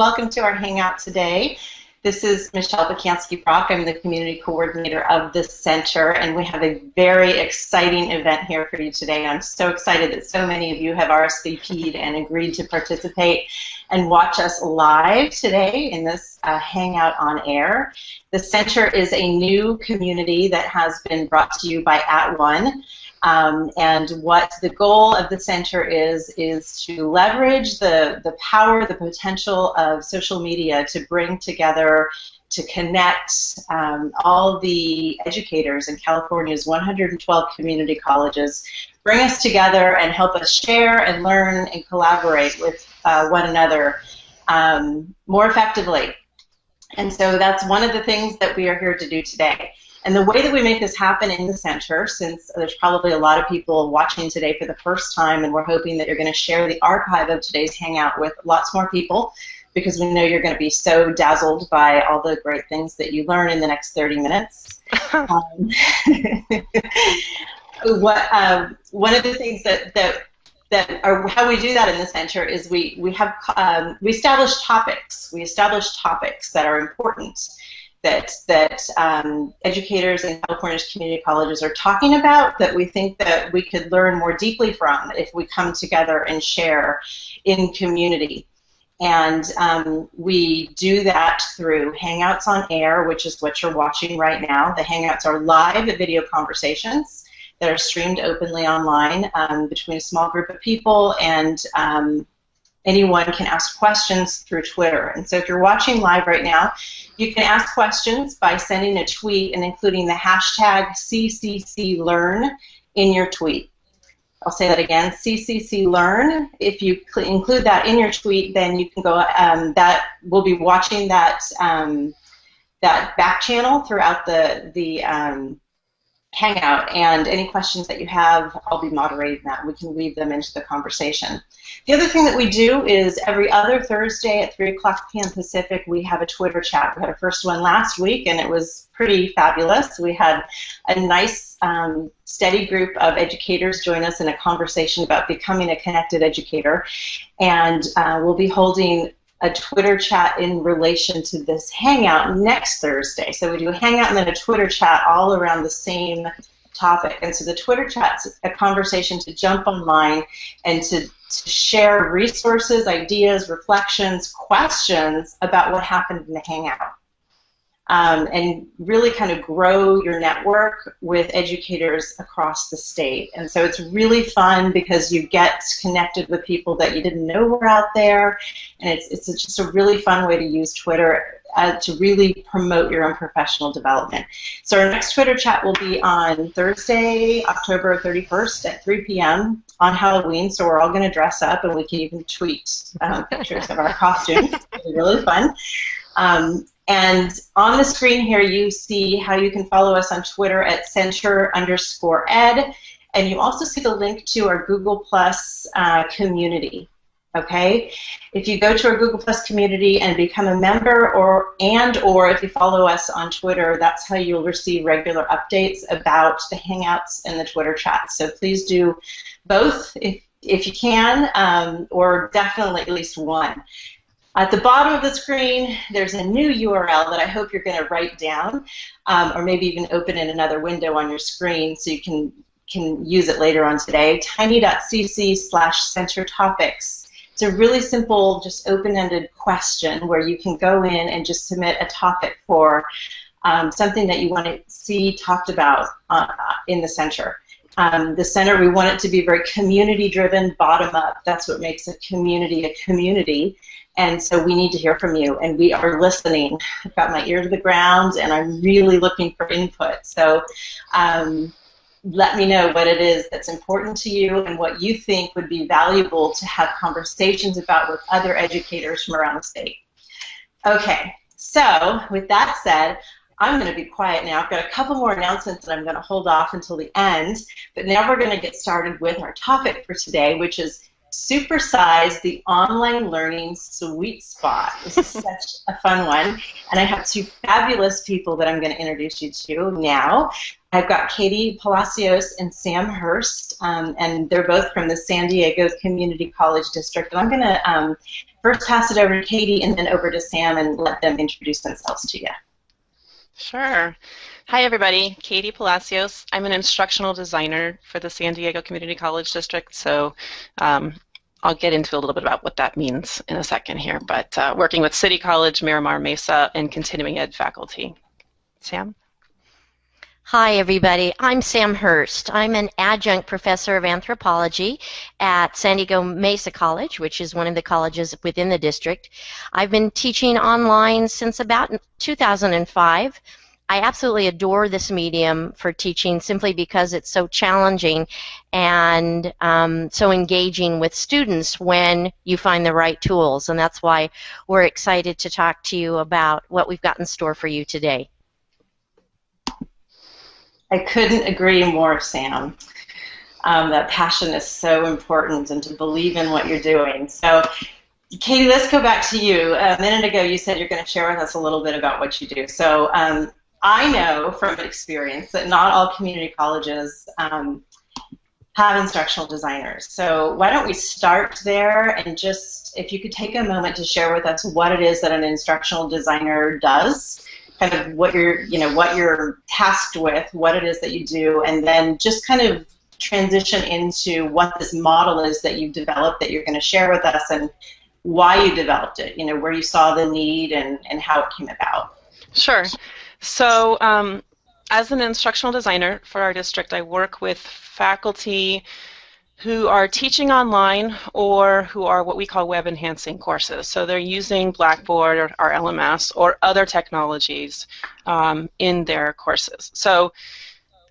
welcome to our Hangout today. This is Michelle Pacansky-Brock. I'm the community coordinator of the center, and we have a very exciting event here for you today. I'm so excited that so many of you have RSVP'd and agreed to participate and watch us live today in this uh, Hangout on Air. The center is a new community that has been brought to you by At One. Um, and what the goal of the center is, is to leverage the, the power, the potential of social media to bring together, to connect um, all the educators in California's 112 community colleges, bring us together and help us share and learn and collaborate with uh, one another um, more effectively. And so that's one of the things that we are here to do today. And the way that we make this happen in the center, since there's probably a lot of people watching today for the first time, and we're hoping that you're going to share the archive of today's Hangout with lots more people, because we know you're going to be so dazzled by all the great things that you learn in the next 30 minutes. um, what, um, one of the things that, that that or how we do that in the center is we we have um, we establish topics. We establish topics that are important that that um, educators in California's community colleges are talking about that we think that we could learn more deeply from if we come together and share in community. And um, we do that through Hangouts on Air, which is what you're watching right now. The Hangouts are live video conversations that are streamed openly online um, between a small group of people and um, anyone can ask questions through Twitter. And so if you're watching live right now, you can ask questions by sending a tweet and including the hashtag CCCLearn in your tweet. I'll say that again, CCCLearn. If you include that in your tweet, then you can go, um, that we'll be watching that, um, that back channel throughout the, the um, Hangout, and any questions that you have, I'll be moderating that. We can weave them into the conversation. The other thing that we do is every other Thursday at 3 o'clock p.m. Pacific, we have a Twitter chat. We had our first one last week, and it was pretty fabulous. We had a nice, um, steady group of educators join us in a conversation about becoming a connected educator, and uh, we'll be holding a Twitter chat in relation to this Hangout next Thursday. So we do a Hangout and then a Twitter chat all around the same topic. And so the Twitter chat's a conversation to jump online and to, to share resources, ideas, reflections, questions about what happened in the Hangout um, and really kind of grow your network with educators across the state. And so it's really fun because you get connected with people that you didn't know were out there, and it's, it's just a really fun way to use Twitter uh, to really promote your own professional development. So our next Twitter chat will be on Thursday, October 31st at 3 p.m. on Halloween. So we're all going to dress up, and we can even tweet um, pictures of our costumes. It'll be really fun. Um, and on the screen here, you see how you can follow us on Twitter at center underscore ed. And you also see the link to our Google Plus uh, community. Okay, if you go to our Google Plus community and become a member, or and or if you follow us on Twitter, that's how you'll receive regular updates about the Hangouts and the Twitter chat. So please do both if if you can, um, or definitely at least one. At the bottom of the screen, there's a new URL that I hope you're going to write down, um, or maybe even open in another window on your screen so you can can use it later on today. Tiny.cc slash center topics. It's a really simple, just open-ended question where you can go in and just submit a topic for um, something that you want to see talked about uh, in the center. Um, the center, we want it to be very community-driven, bottom-up. That's what makes a community a community. And so we need to hear from you, and we are listening. I've got my ear to the ground, and I'm really looking for input. So um, let me know what it is that's important to you and what you think would be valuable to have conversations about with other educators from around the state. Okay, so with that said, I'm going to be quiet now. I've got a couple more announcements that I'm going to hold off until the end, but now we're going to get started with our topic for today, which is supersize the online learning sweet spot. This is such a fun one. And I have two fabulous people that I'm going to introduce you to now. I've got Katie Palacios and Sam Hurst, um, and they're both from the San Diego Community College District. And I'm going to um, first pass it over to Katie and then over to Sam and let them introduce themselves to you. Sure. Hi, everybody. Katie Palacios. I'm an instructional designer for the San Diego Community College District, so um, I'll get into a little bit about what that means in a second here, but uh, working with City College, Miramar Mesa, and continuing ed faculty. Sam? Hi, everybody. I'm Sam Hurst. I'm an adjunct professor of anthropology at San Diego Mesa College, which is one of the colleges within the district. I've been teaching online since about 2005. I absolutely adore this medium for teaching simply because it's so challenging and um, so engaging with students when you find the right tools. And that's why we're excited to talk to you about what we've got in store for you today. I couldn't agree more, Sam. Um, that passion is so important and to believe in what you're doing. So, Katie, let's go back to you. A minute ago, you said you're going to share with us a little bit about what you do. So, um, I know from experience that not all community colleges um, have instructional designers. So, why don't we start there and just, if you could take a moment to share with us what it is that an instructional designer does kind of what you're, you know, what you're tasked with, what it is that you do, and then just kind of transition into what this model is that you've developed that you're going to share with us and why you developed it, you know, where you saw the need and, and how it came about. Sure. So um, as an instructional designer for our district, I work with faculty who are teaching online or who are what we call web enhancing courses. So they're using Blackboard or, LMS or other technologies um, in their courses. So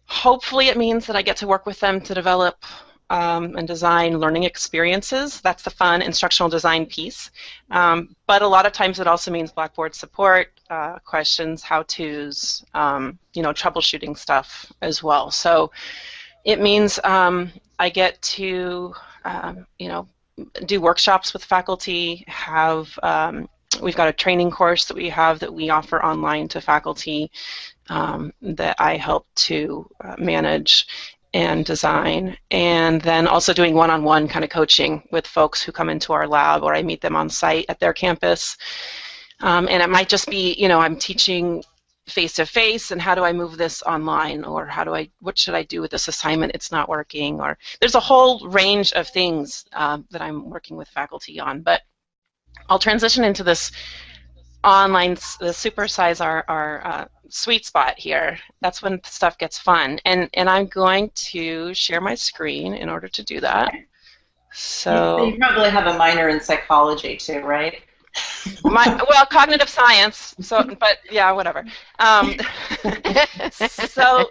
hopefully it means that I get to work with them to develop um, and design learning experiences. That's the fun instructional design piece. Um, but a lot of times it also means Blackboard support, uh, questions, how-tos, um, you know, troubleshooting stuff as well. So it means um, I get to, um, you know, do workshops with faculty, have, um, we've got a training course that we have that we offer online to faculty um, that I help to uh, manage and design, and then also doing one-on-one kind of coaching with folks who come into our lab or I meet them on site at their campus. Um, and it might just be, you know, I'm teaching face to face and how do I move this online or how do I what should I do with this assignment? It's not working or there's a whole range of things uh, that I'm working with faculty on but I'll transition into this online the supersize our, our uh, sweet spot here. That's when stuff gets fun and and I'm going to share my screen in order to do that. So you probably have a minor in psychology too right my, well, cognitive science. So, but yeah, whatever. Um, so,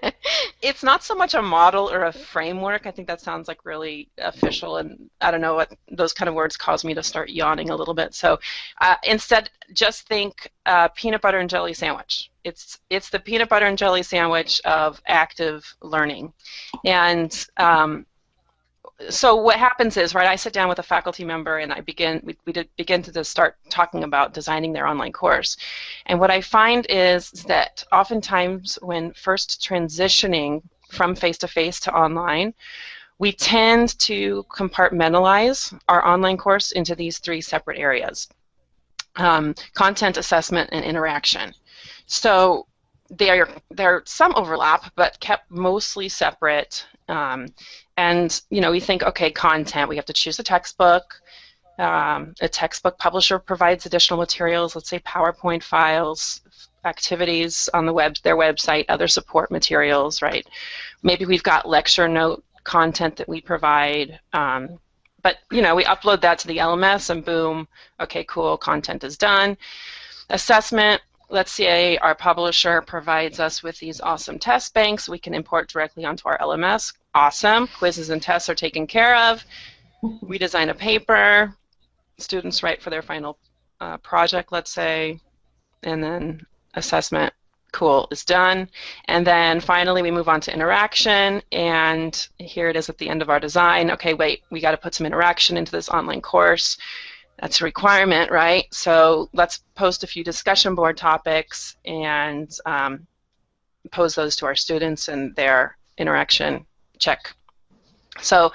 it's not so much a model or a framework. I think that sounds like really official, and I don't know what those kind of words cause me to start yawning a little bit. So, uh, instead, just think uh, peanut butter and jelly sandwich. It's it's the peanut butter and jelly sandwich of active learning, and um, so what happens is, right, I sit down with a faculty member and I begin, we, we begin to start talking about designing their online course. And what I find is that oftentimes when first transitioning from face-to-face -to, -face to online, we tend to compartmentalize our online course into these three separate areas. Um, content, assessment, and interaction. So there, there are some overlap, but kept mostly separate um, and you know, we think, okay, content. We have to choose a textbook. Um, a textbook publisher provides additional materials. Let's say PowerPoint files, activities on the web, their website, other support materials, right? Maybe we've got lecture note content that we provide. Um, but you know, we upload that to the LMS, and boom, okay, cool, content is done. Assessment let's say our publisher provides us with these awesome test banks we can import directly onto our LMS. Awesome. Quizzes and tests are taken care of. We design a paper. Students write for their final uh, project, let's say, and then assessment. Cool, is done. And then finally we move on to interaction, and here it is at the end of our design. Okay, wait, we got to put some interaction into this online course. That's a requirement, right? So let's post a few discussion board topics and um, pose those to our students and their interaction check. So,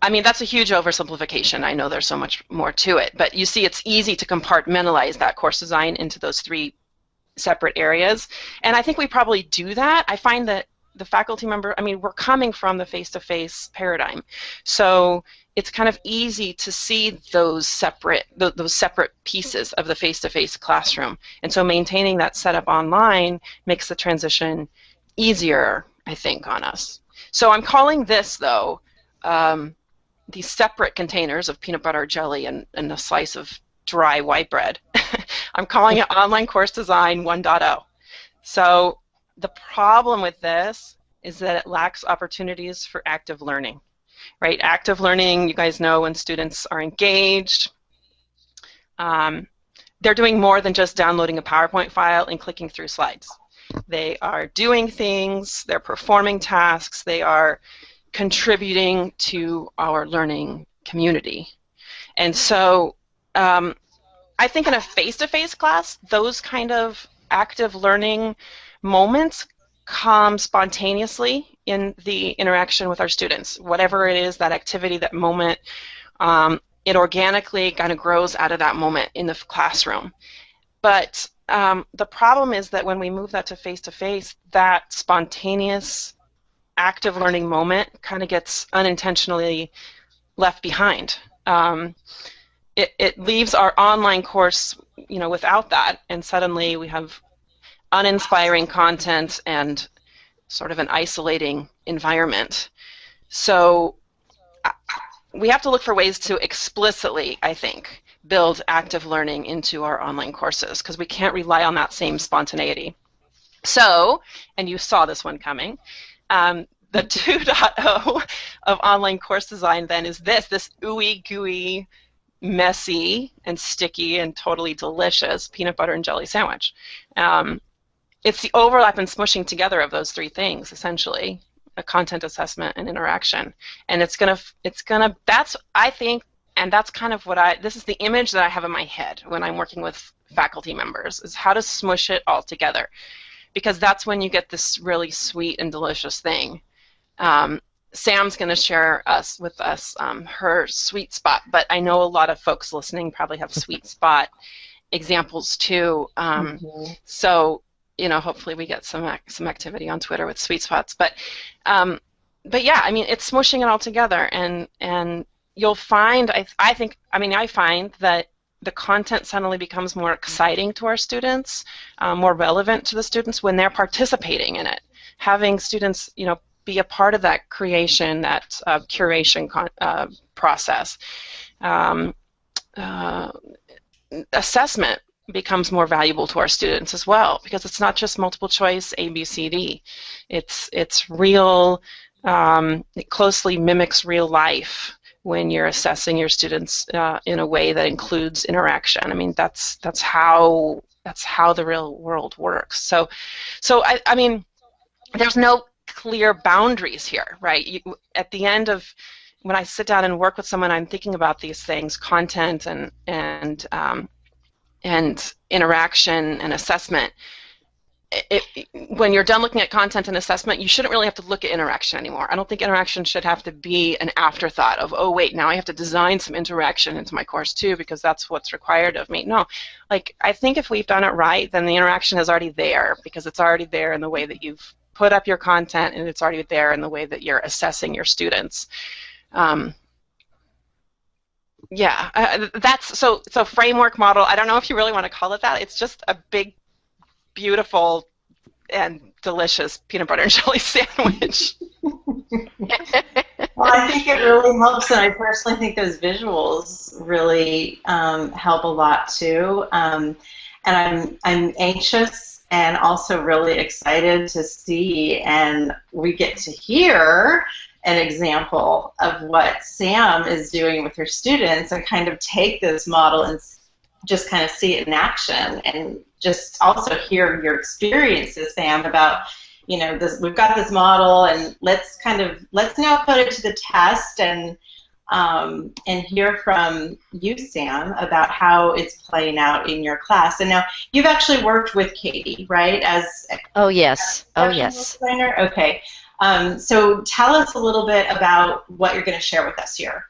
I mean, that's a huge oversimplification. I know there's so much more to it, but you see it's easy to compartmentalize that course design into those three separate areas. And I think we probably do that. I find that the faculty member, I mean, we're coming from the face-to-face paradigm. So it's kind of easy to see those separate th those separate pieces of the face-to-face classroom. And so maintaining that setup online makes the transition easier, I think, on us. So I'm calling this, though, um, these separate containers of peanut butter jelly and, and a slice of dry white bread. I'm calling it Online Course Design 1.0. So the problem with this is that it lacks opportunities for active learning. Right? Active learning, you guys know when students are engaged, um, they're doing more than just downloading a PowerPoint file and clicking through slides. They are doing things, they're performing tasks, they are contributing to our learning community. And so um, I think in a face-to-face -face class, those kind of active learning moments come spontaneously in the interaction with our students. Whatever it is, that activity, that moment, um, it organically kind of grows out of that moment in the classroom. But um, the problem is that when we move that to face-to-face, -face, that spontaneous active learning moment kind of gets unintentionally left behind. Um, it, it leaves our online course, you know, without that, and suddenly we have uninspiring content and sort of an isolating environment. So we have to look for ways to explicitly, I think, build active learning into our online courses because we can't rely on that same spontaneity. So, and you saw this one coming, um, the 2.0 of online course design then is this, this ooey gooey messy and sticky and totally delicious peanut butter and jelly sandwich. Um, it's the overlap and smushing together of those three things, essentially, a content assessment and interaction. And it's gonna, it's gonna, that's, I think, and that's kind of what I, this is the image that I have in my head when I'm working with faculty members, is how to smush it all together. Because that's when you get this really sweet and delicious thing. Um, Sam's going to share us with us um, her sweet spot, but I know a lot of folks listening probably have sweet spot examples too. Um, mm-hmm. So you know, hopefully we get some some activity on Twitter with sweet spots. But um, but yeah, I mean, it's smushing it all together, and and you'll find I I think I mean I find that the content suddenly becomes more exciting to our students, um, more relevant to the students when they're participating in it. Having students, you know, be a part of that creation, that uh, curation uh, process. Um, uh, assessment becomes more valuable to our students as well because it's not just multiple choice A, B, C, D. It's, it's real, um, it closely mimics real life when you're assessing your students uh, in a way that includes interaction. I mean, that's, that's how that's how the real world works. So, so I, I mean, there's no clear boundaries here, right? You, at the end of when I sit down and work with someone, I'm thinking about these things, content and and um, and interaction and assessment. It, it, when you're done looking at content and assessment, you shouldn't really have to look at interaction anymore. I don't think interaction should have to be an afterthought of, oh wait, now I have to design some interaction into my course too because that's what's required of me. No, like I think if we've done it right, then the interaction is already there because it's already there in the way that you've put up your content and it's already there in the way that you're assessing your students. Um, yeah, uh, that's so so framework model. I don't know if you really want to call it that. It's just a big, beautiful, and delicious peanut butter and jelly sandwich. well, I think it really helps, and I personally think those visuals really um, help a lot too. Um, and I'm I'm anxious and also really excited to see and we get to hear an example of what Sam is doing with her students and kind of take this model and just kind of see it in action and just also hear your experiences, Sam, about you know this we've got this model and let's kind of let's now put it to the test and um, and hear from you, Sam, about how it's playing out in your class. And now you've actually worked with Katie, right? As oh yes, oh yes. Designer? Okay. Um, so tell us a little bit about what you're going to share with us here.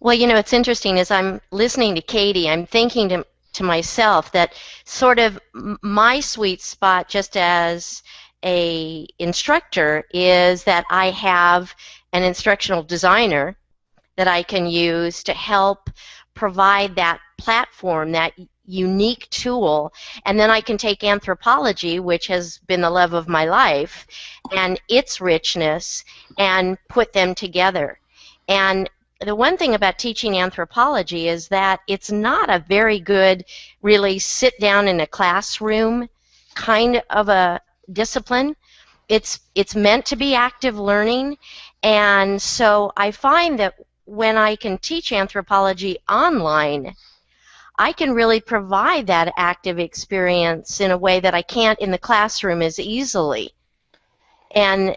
Well, you know, it's interesting as I'm listening to Katie, I'm thinking to, to myself that sort of my sweet spot just as a instructor is that I have an instructional designer that I can use to help provide that platform, that unique tool, and then I can take anthropology, which has been the love of my life, and its richness, and put them together. And the one thing about teaching anthropology is that it's not a very good, really sit down in a classroom kind of a discipline. It's it's meant to be active learning, and so I find that when I can teach anthropology online, I can really provide that active experience in a way that I can't in the classroom as easily. And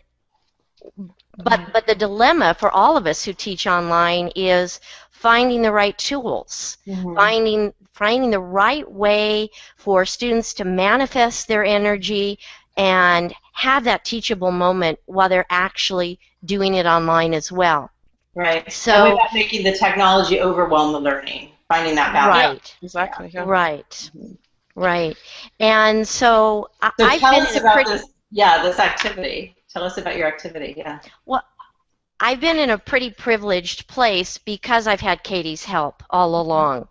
but but the dilemma for all of us who teach online is finding the right tools, mm-hmm. finding finding the right way for students to manifest their energy and have that teachable moment while they're actually doing it online as well. Right. So without making the technology overwhelm the learning, finding that balance. Right. Exactly. Yeah. Right. Right. And so, so I've tell been us about pretty, this. Yeah, this activity. Tell us about your activity. Yeah. Well, I've been in a pretty privileged place because I've had Katie's help all along.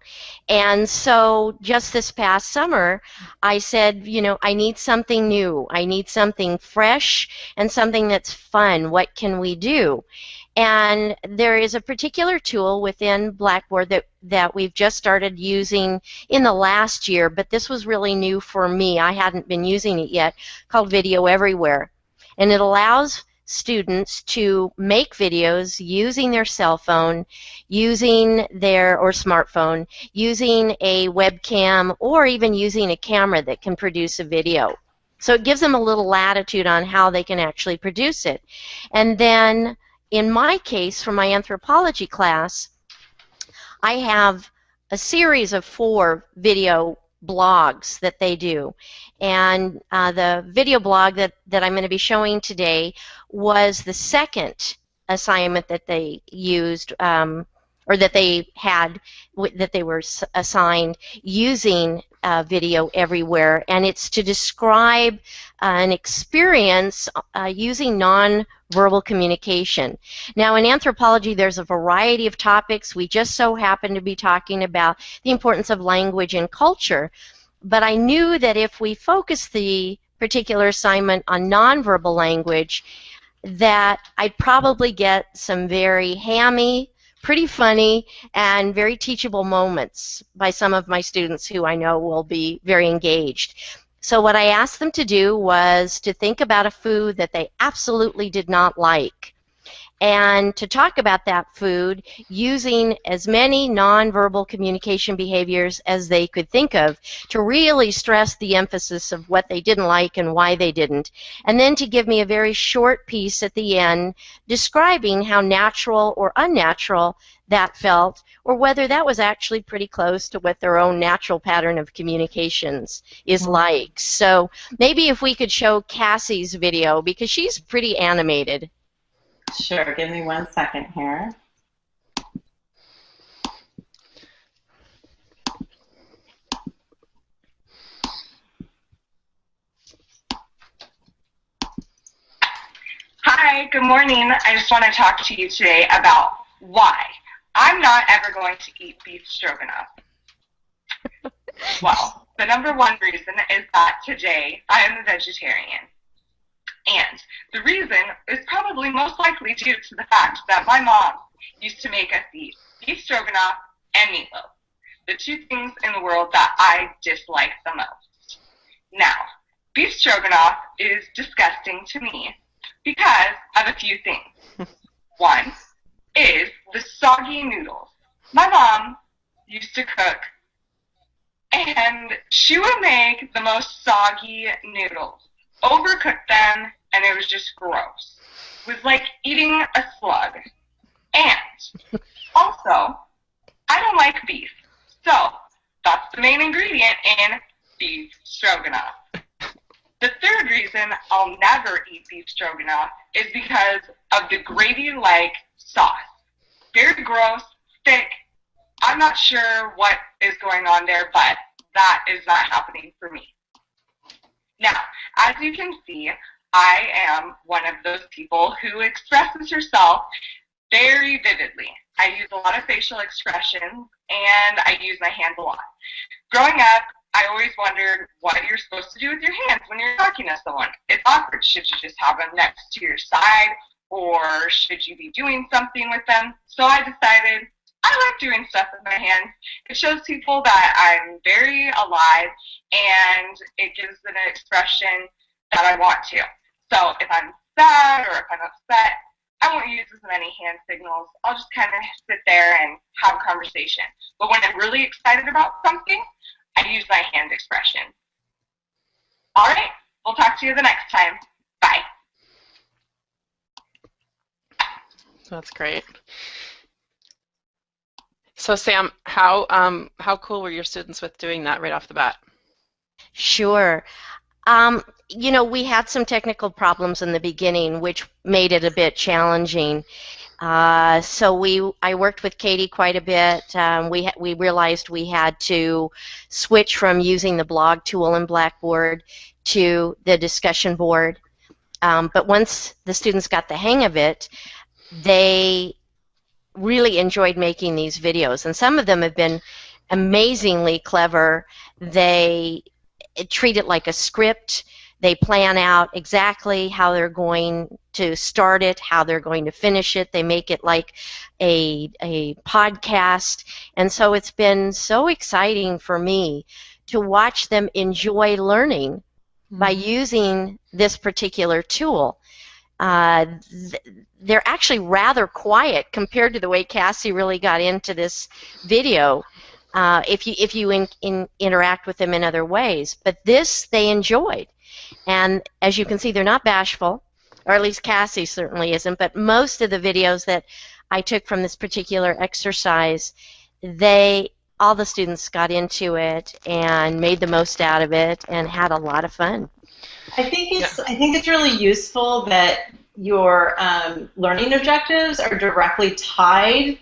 And so just this past summer, I said, you know, I need something new. I need something fresh and something that's fun. What can we do? And there is a particular tool within Blackboard that, that we've just started using in the last year, but this was really new for me. I hadn't been using it yet, called Video Everywhere. And it allows students to make videos using their cell phone, using their or smartphone, using a webcam, or even using a camera that can produce a video. So it gives them a little latitude on how they can actually produce it. And then in my case, for my anthropology class, I have a series of four video blogs that they do. And uh, the video blog that, that I'm going to be showing today was the second assignment that they used um, or that they had that they were assigned using uh, video everywhere and it's to describe uh, an experience uh, using non-verbal communication. Now in anthropology there's a variety of topics. We just so happen to be talking about the importance of language and culture but I knew that if we focus the particular assignment on nonverbal language that I'd probably get some very hammy, pretty funny, and very teachable moments by some of my students who I know will be very engaged. So what I asked them to do was to think about a food that they absolutely did not like and to talk about that food using as many nonverbal communication behaviors as they could think of to really stress the emphasis of what they didn't like and why they didn't. And then to give me a very short piece at the end describing how natural or unnatural that felt or whether that was actually pretty close to what their own natural pattern of communications is mm-hmm. like. So maybe if we could show Cassie's video because she's pretty animated. Sure, give me one second here. Hi, good morning. I just want to talk to you today about why I'm not ever going to eat beef stroganoff. well, the number one reason is that today I am a vegetarian. And the reason is probably most likely due to the fact that my mom used to make us eat beef stroganoff and meatloaf, the two things in the world that I dislike the most. Now, beef stroganoff is disgusting to me because of a few things. One is the soggy noodles. My mom used to cook and she would make the most soggy noodles overcooked them, and it was just gross. It was like eating a slug. And also, I don't like beef. So that's the main ingredient in beef stroganoff. The third reason I'll never eat beef stroganoff is because of the gravy-like sauce. Very gross, thick. I'm not sure what is going on there, but that is not happening for me. Now, as you can see, I am one of those people who expresses herself very vividly. I use a lot of facial expressions and I use my hands a lot. Growing up, I always wondered what you're supposed to do with your hands when you're talking to someone. It's awkward. Should you just have them next to your side or should you be doing something with them? So I decided I like doing stuff with my hands. It shows people that I'm very alive and it gives an expression that I want to. So if I'm sad or if I'm upset, I won't use as many hand signals. I'll just kind of sit there and have a conversation. But when I'm really excited about something, I use my hand expression. All right, we'll talk to you the next time. Bye. That's great. So Sam, how um, how cool were your students with doing that right off the bat? Sure. Um, you know, we had some technical problems in the beginning, which made it a bit challenging. Uh, so we, I worked with Katie quite a bit. Um, we we realized we had to switch from using the blog tool in Blackboard to the discussion board. Um, but once the students got the hang of it, they really enjoyed making these videos, and some of them have been amazingly clever. They treat it like a script. They plan out exactly how they're going to start it, how they're going to finish it. They make it like a, a podcast. And so it's been so exciting for me to watch them enjoy learning mm-hmm. by using this particular tool. Uh, th- they're actually rather quiet compared to the way Cassie really got into this video uh, if you if you in, in, interact with them in other ways. But this they enjoyed, and as you can see, they're not bashful, or at least Cassie certainly isn't. But most of the videos that I took from this particular exercise, they all the students got into it and made the most out of it and had a lot of fun. I think it's yeah. I think it's really useful that your um, learning objectives are directly tied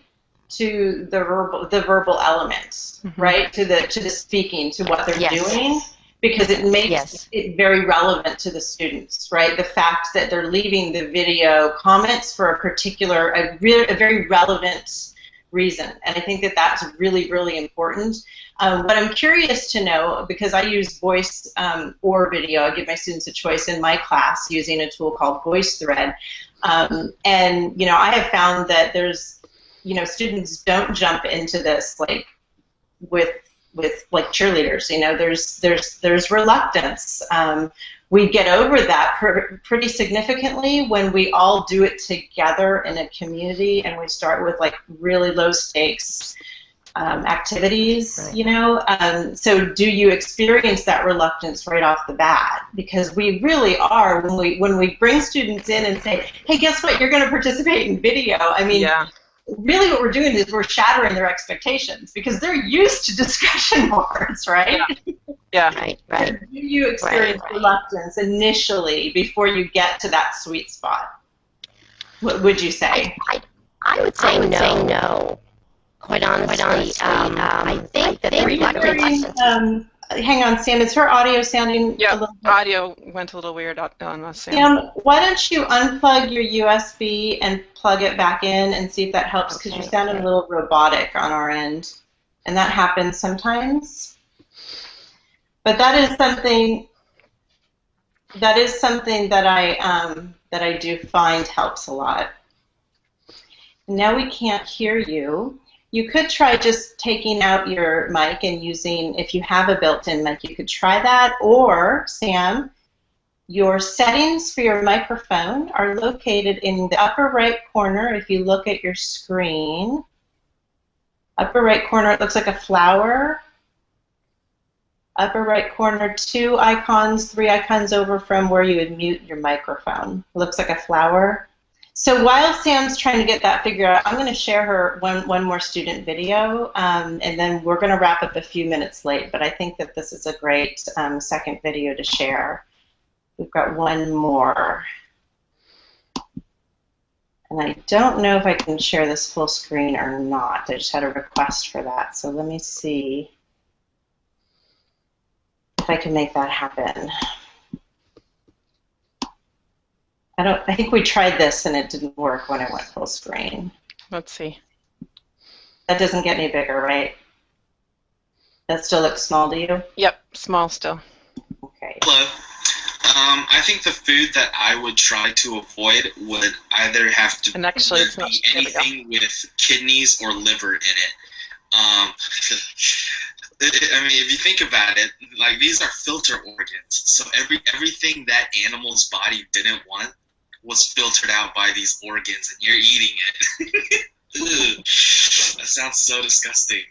to the verbal the verbal elements, mm-hmm. right? To the to the speaking, to what they're yes. doing, because it makes yes. it very relevant to the students, right? The fact that they're leaving the video comments for a particular a, re- a very relevant reason, and I think that that's really really important. Um, but I'm curious to know because I use voice um, or video. I give my students a choice in my class using a tool called VoiceThread. Um, and you know, I have found that there's you know students don't jump into this like with with like cheerleaders you know there's there's there's reluctance. Um, we get over that pr- pretty significantly when we all do it together in a community and we start with like really low stakes um, activities right. you know? Um, so do you experience that reluctance right off the bat? Because we really are when we when we bring students in and say hey guess what? You're going to participate in video. I mean yeah really what we're doing is we're shattering their expectations because they're used to discussion boards, right? Yeah, yeah. right, right. You experience right, right. reluctance initially before you get to that sweet spot. What would you say? I, I, I would say I would no. Say no. Quite honestly, Quite honestly um, um, I think that the reluctance. Um, hang on, Sam. Is her audio sounding? Yeah, a little bit? audio went a little weird on us. Sam. Sam, why don't you unplug your USB and plug it back in and see if that helps? Because okay, you sounded okay. a little robotic on our end, and that happens sometimes. But that is something. That is something that I um, that I do find helps a lot. Now we can't hear you. You could try just taking out your mic and using, if you have a built-in mic, you could try that. Or, Sam, your settings for your microphone are located in the upper right corner if you look at your screen. Upper right corner, it looks like a flower. Upper right corner, two icons, three icons over from where you would mute your microphone. It looks like a flower. So while Sam's trying to get that figured out, I'm going to share her one, one more student video, um, and then we're going to wrap up a few minutes late, but I think that this is a great um, second video to share. We've got one more. And I don't know if I can share this full screen or not. I just had a request for that, so let me see if I can make that happen. I don't. I think we tried this and it didn't work when I went full screen. Let's see. That doesn't get any bigger, right? That still looks small to you? Yep, small still. Okay. Hello. Um, I think the food that I would try to avoid would either have to And actually, it's not. be There we go. anything with kidneys or liver in it. Um, I mean, if you think about it, like these are filter organs, so every everything that animal's body didn't want was filtered out by these organs, and you're eating it. That sounds so disgusting.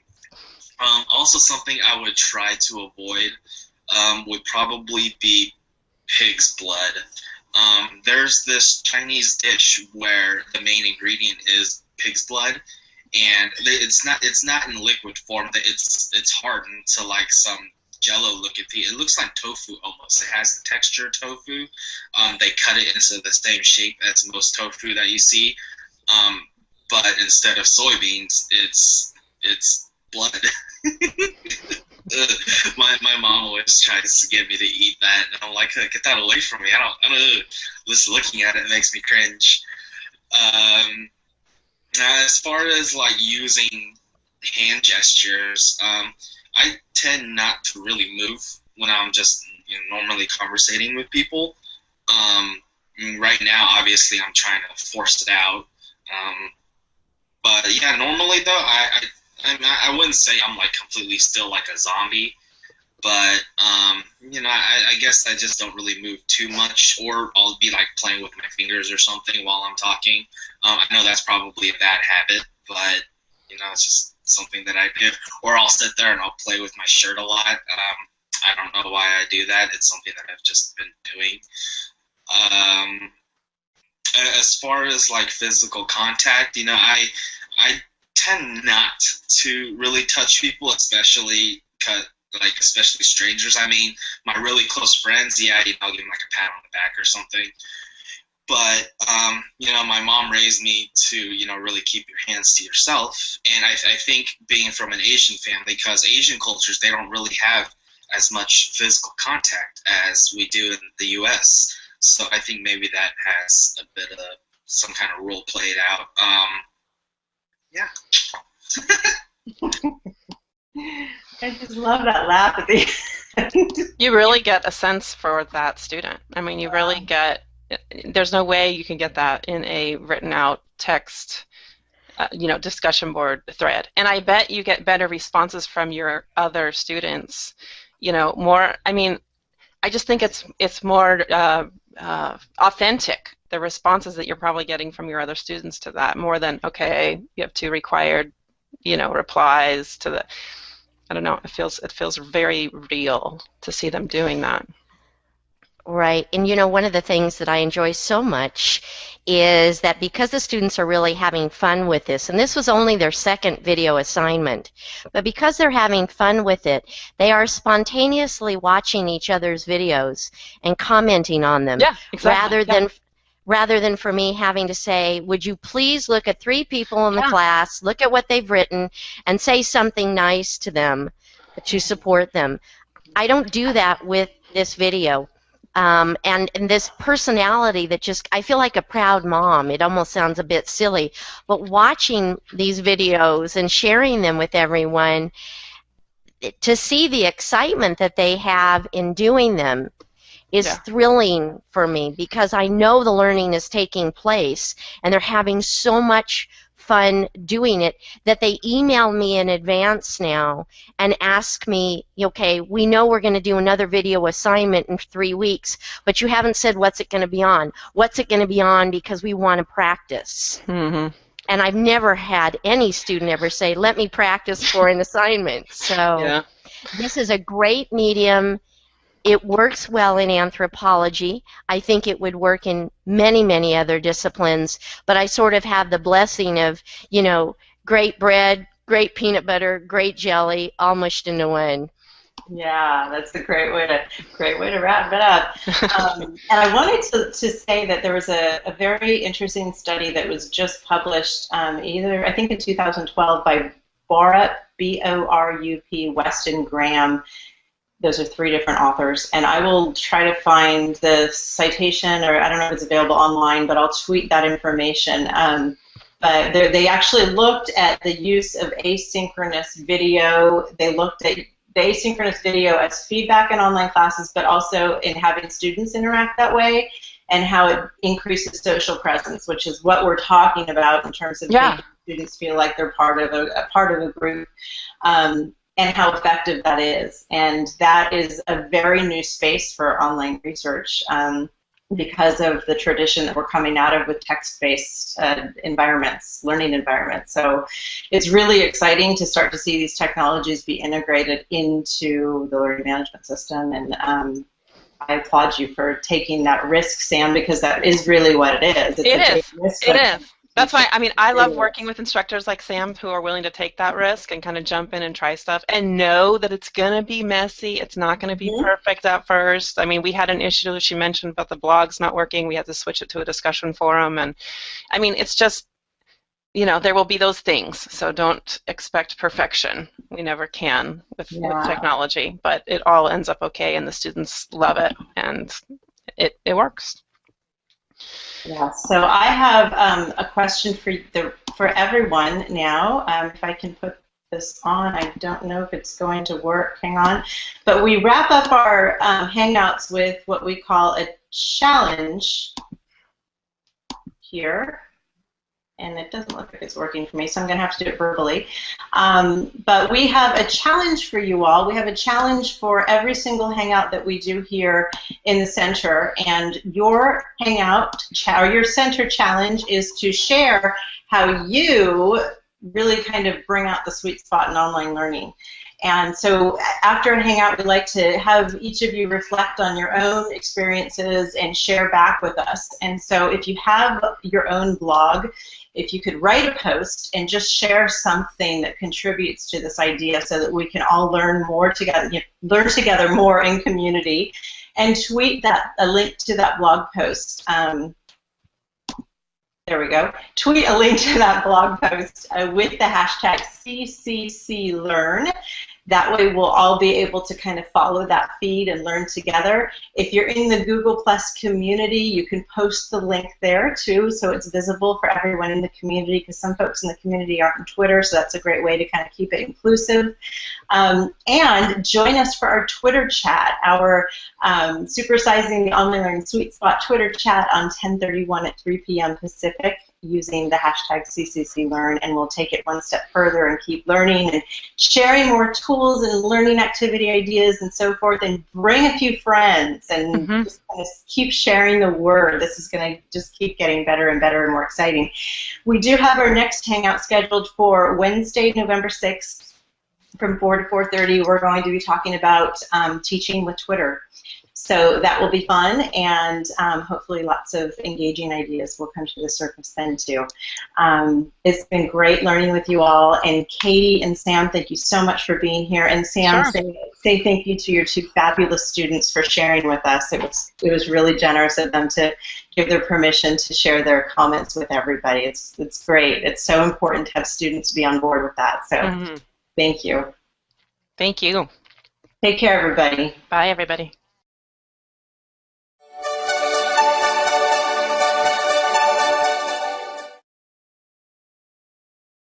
Um, also, something I would try to avoid um, would probably be pig's blood. Um, there's this Chinese dish where the main ingredient is pig's blood, and it's not it's not in liquid form. It's it's hardened to like some jello looking thing. It looks like tofu almost. It has the texture of tofu. Um, they cut it into the same shape as most tofu that you see, um, but instead of soybeans, it's it's blood. My my mom always tries to get me to eat that, and I'm like, get that away from me. I don't. I don't. Just looking at it makes me cringe. Um, as far as like using hand gestures, um, I tend not to really move when I'm just you know, normally conversating with people. Um, right now, obviously, I'm trying to force it out. Um, but yeah, normally though, I, I I, wouldn't say I'm like completely still like a zombie, but um, you know, I, I guess I just don't really move too much, or I'll be like playing with my fingers or something while I'm talking. Um, I know that's probably a bad habit, but you know, it's just something that I do. Or I'll sit there and I'll play with my shirt a lot. Um, I don't know why I do that. It's something that I've just been doing. Um, as far as like physical contact, you know, I I tend not to really touch people, especially like especially strangers. I mean, my really close friends, yeah, you know, I'll give them like a pat on the back or something. But um, you know, my mom raised me to you know really keep your hands to yourself, and I, I think being from an Asian family, because Asian cultures they don't really have as much physical contact as we do in the U.S. So I think maybe that has a bit of some kind of role played out. Um, yeah. I just love that laugh at the end. You really get a sense for that student. I mean, you really get. There's no way you can get that in a written out text, uh, you know, discussion board thread. And I bet you get better responses from your other students. You know, more. I mean, I just think it's it's more uh, uh, authentic. The responses that you're probably getting from your other students to that, more than okay, you have two required, you know, replies to the. I don't know. It feels it feels very real to see them doing that. Right. And you know, one of the things that I enjoy so much is that because the students are really having fun with this, and this was only their second video assignment, but because they're having fun with it, they are spontaneously watching each other's videos and commenting on them Yeah, exactly. rather Yeah. than rather than for me having to say, would you please look at three people in the Yeah. class, look at what they've written, and say something nice to them to support them. I don't do that with this video. Um, and, and this personality that just, I feel like a proud mom. It almost sounds a bit silly. But watching these videos and sharing them with everyone, to see the excitement that they have in doing them is Yeah. thrilling for me because I know the learning is taking place and they're having so much fun doing it that they email me in advance now and ask me, okay, we know we're going to do another video assignment in three weeks, but you haven't said what's it going to be on. What's it going to be on because we want to practice. hmm And I've never had any student ever say, let me practice for an assignment. So Yeah. this is a great medium. It works well in anthropology. I think it would work in many, many other disciplines, but I sort of have the blessing of, you know, great bread, great peanut butter, great jelly, all mushed into one. Yeah, that's a great way to great way to wrap it up. Um, and I wanted to, to say that there was a, a very interesting study that was just published um, either I think in 2012 by Borup B O R U P Weston Graham. Those are three different authors, and I will try to find the citation, or I don't know if it's available online, but I'll tweet that information. Um, but they actually looked at the use of asynchronous video. They looked at the asynchronous video as feedback in online classes, but also in having students interact that way and how it increases social presence, which is what we're talking about in terms of yeah. making students feel like they're part of a, a part of a group, um, and how effective that is. And that is a very new space for online research. Um, because of the tradition that we're coming out of with text-based uh, environments, learning environments. So it's really exciting to start to see these technologies be integrated into the learning management system. And um, I applaud you for taking that risk, Sam, because that is really what it is. It's it is. It is. That's why I mean I love working with instructors like Sam who are willing to take that risk and kind of jump in and try stuff and know that it's going to be messy. It's not going to be mm-hmm. perfect at first. I mean, we had an issue she mentioned about the blogs not working. We had to switch it to a discussion forum and I mean, it's just you know, there will be those things. So don't expect perfection. We never can with, yeah. with technology, but it all ends up okay and the students love it and it, it works. Yeah, so I have um, a question for the for everyone now. Um, if I can put this on, I don't know if it's going to work. Hang on. But we wrap up our um, Hangouts with what we call a challenge here and it doesn't look like it's working for me, so I'm going to have to do it verbally. Um, but we have a challenge for you all. We have a challenge for every single Hangout that we do here in the center, and your Hangout or your center challenge is to share how you really kind of bring out the sweet spot in online learning. And so after a hangout, we'd like to have each of you reflect on your own experiences and share back with us. And so if you have your own blog, if you could write a post and just share something that contributes to this idea so that we can all learn more together, you know, learn together more in community, and tweet that a link to that blog post. Um, there we go. Tweet a link to that blog post uh, with the hashtag CCCLearn that way we'll all be able to kind of follow that feed and learn together. If you're in the Google Plus community, you can post the link there too so it's visible for everyone in the community because some folks in the community aren't on Twitter, so that's a great way to kind of keep it inclusive. Um, and join us for our Twitter chat, our um, Supersizing the Online Learning Sweet Spot Twitter chat on 1031 at 3 p.m. Pacific using the hashtag CCCLearn, and we'll take it one step further and keep learning and sharing more tools and learning activity ideas and so forth, and bring a few friends and mm-hmm. just kind of keep sharing the word. This is going to just keep getting better and better and more exciting. We do have our next hangout scheduled for Wednesday, November 6th from 4 to 4.30. We're going to be talking about um, teaching with Twitter. So that will be fun, and um, hopefully lots of engaging ideas will come to the surface then too. Um, it's been great learning with you all, and Katie and Sam, thank you so much for being here. And Sam, sure. say, say thank you to your two fabulous students for sharing with us. It was it was really generous of them to give their permission to share their comments with everybody. It's it's great. It's so important to have students be on board with that. So mm-hmm. thank you. Thank you. Take care, everybody. Bye, everybody.